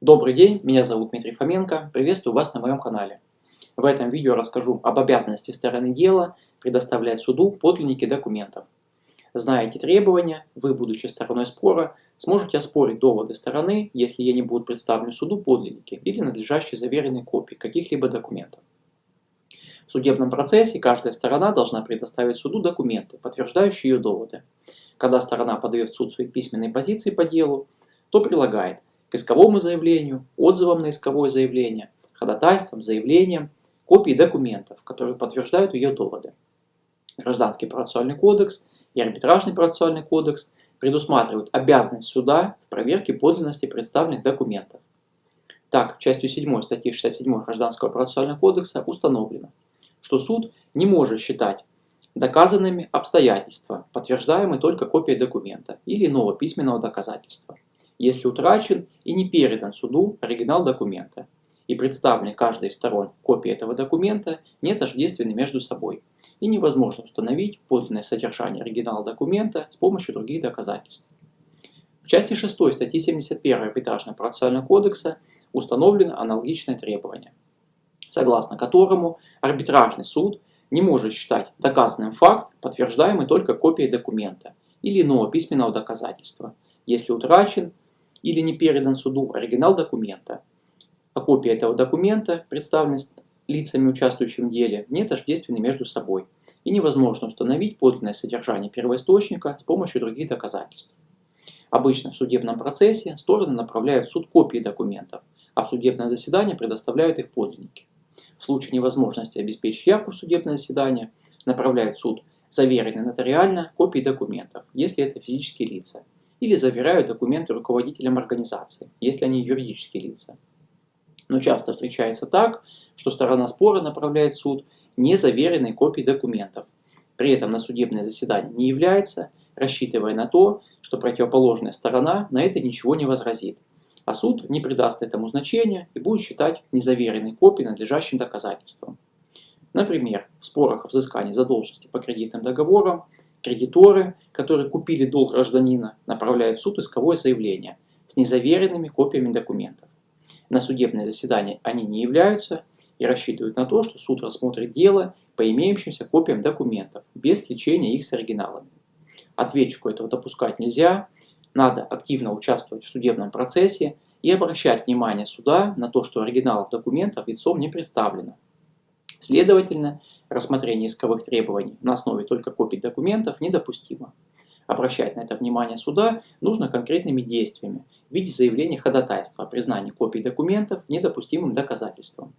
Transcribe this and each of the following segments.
Добрый день, меня зовут Дмитрий Фоменко, приветствую вас на моем канале. В этом видео расскажу об обязанности стороны дела предоставлять суду подлинники документов. Зная эти требования, вы, будучи стороной спора, сможете оспорить доводы стороны, если ей не будут представлены суду подлинники или надлежащие заверенные копии каких-либо документов. В судебном процессе каждая сторона должна предоставить суду документы, подтверждающие ее доводы. Когда сторона подает в суд свои письменные позиции по делу, то прилагает к исковому заявлению, отзывам на исковое заявление, ходатайствам, заявлениям, копии документов, которые подтверждают ее доводы. Гражданский процессуальный кодекс и арбитражный процессуальный кодекс предусматривают обязанность суда в проверке подлинности представленных документов. Так, частью 7 статьи 67 Гражданского процессуального кодекса установлено, что суд не может считать доказанными обстоятельства, подтверждаемые только копией документа или иного письменного доказательства если утрачен и не передан суду оригинал документа, и представлены каждой из сторон копии этого документа не тождественны между собой, и невозможно установить подлинное содержание оригинала документа с помощью других доказательств. В части 6 статьи 71 Арбитражного процессуального кодекса установлено аналогичное требование, согласно которому арбитражный суд не может считать доказанным факт, подтверждаемый только копией документа или иного письменного доказательства, если утрачен или не передан суду оригинал документа, а копия этого документа, представленная лицами, участвующими в деле, не тождественны между собой, и невозможно установить подлинное содержание первоисточника с помощью других доказательств. Обычно в судебном процессе стороны направляют в суд копии документов, а в судебное заседание предоставляют их подлинники. В случае невозможности обеспечить явку в судебное заседание направляют в суд заверенные нотариально копии документов, если это физические лица, или заверяют документы руководителям организации, если они юридические лица. Но часто встречается так, что сторона спора направляет в суд незаверенные копии документов, при этом на судебное заседание не является, рассчитывая на то, что противоположная сторона на это ничего не возразит, а суд не придаст этому значения и будет считать незаверенные копии надлежащим доказательством. Например, в спорах о взыскании задолженности по кредитным договорам Кредиторы, которые купили долг гражданина, направляют в суд исковое заявление с незаверенными копиями документов. На судебное заседание они не являются и рассчитывают на то, что суд рассмотрит дело по имеющимся копиям документов, без сличения их с оригиналами. Ответчику этого допускать нельзя, надо активно участвовать в судебном процессе и обращать внимание суда на то, что оригиналов документов лицом не представлено. Следовательно, Рассмотрение исковых требований на основе только копий документов недопустимо. Обращать на это внимание суда нужно конкретными действиями в виде заявления ходатайства о признании копий документов недопустимым доказательством.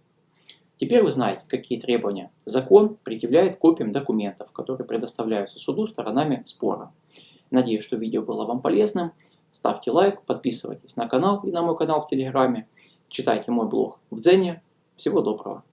Теперь вы знаете, какие требования закон предъявляет копиям документов, которые предоставляются суду сторонами спора. Надеюсь, что видео было вам полезным. Ставьте лайк, подписывайтесь на канал и на мой канал в Телеграме. Читайте мой блог в Дзене. Всего доброго.